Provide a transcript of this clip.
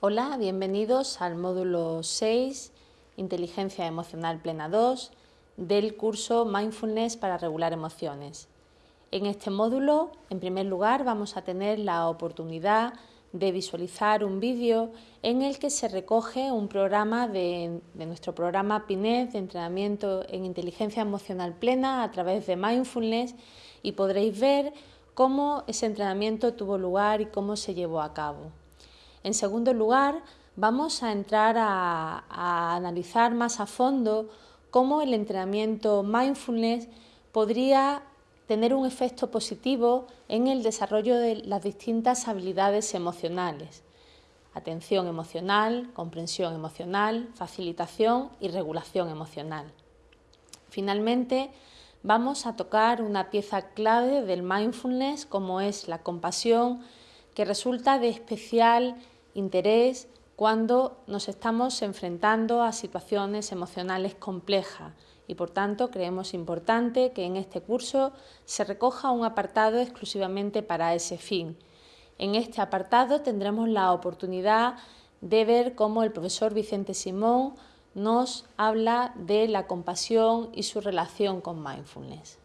Hola, bienvenidos al módulo 6, Inteligencia Emocional Plena 2, del curso Mindfulness para regular emociones. En este módulo, en primer lugar, vamos a tener la oportunidad de visualizar un vídeo en el que se recoge un programa de, nuestro programa PINES de entrenamiento en inteligencia emocional plena a través de Mindfulness y podréis ver cómo ese entrenamiento tuvo lugar y cómo se llevó a cabo. En segundo lugar, vamos a entrar a, analizar más a fondo cómo el entrenamiento mindfulness podría tener un efecto positivo en el desarrollo de las distintas habilidades emocionales. Atención emocional, comprensión emocional, facilitación y regulación emocional. Finalmente, vamos a tocar una pieza clave del mindfulness como es la compasión que resulta de especial interés cuando nos estamos enfrentando a situaciones emocionales complejas y por tanto creemos importante que en este curso se recoja un apartado exclusivamente para ese fin. En este apartado tendremos la oportunidad de ver cómo el profesor Vicente Simón nos habla de la compasión y su relación con mindfulness.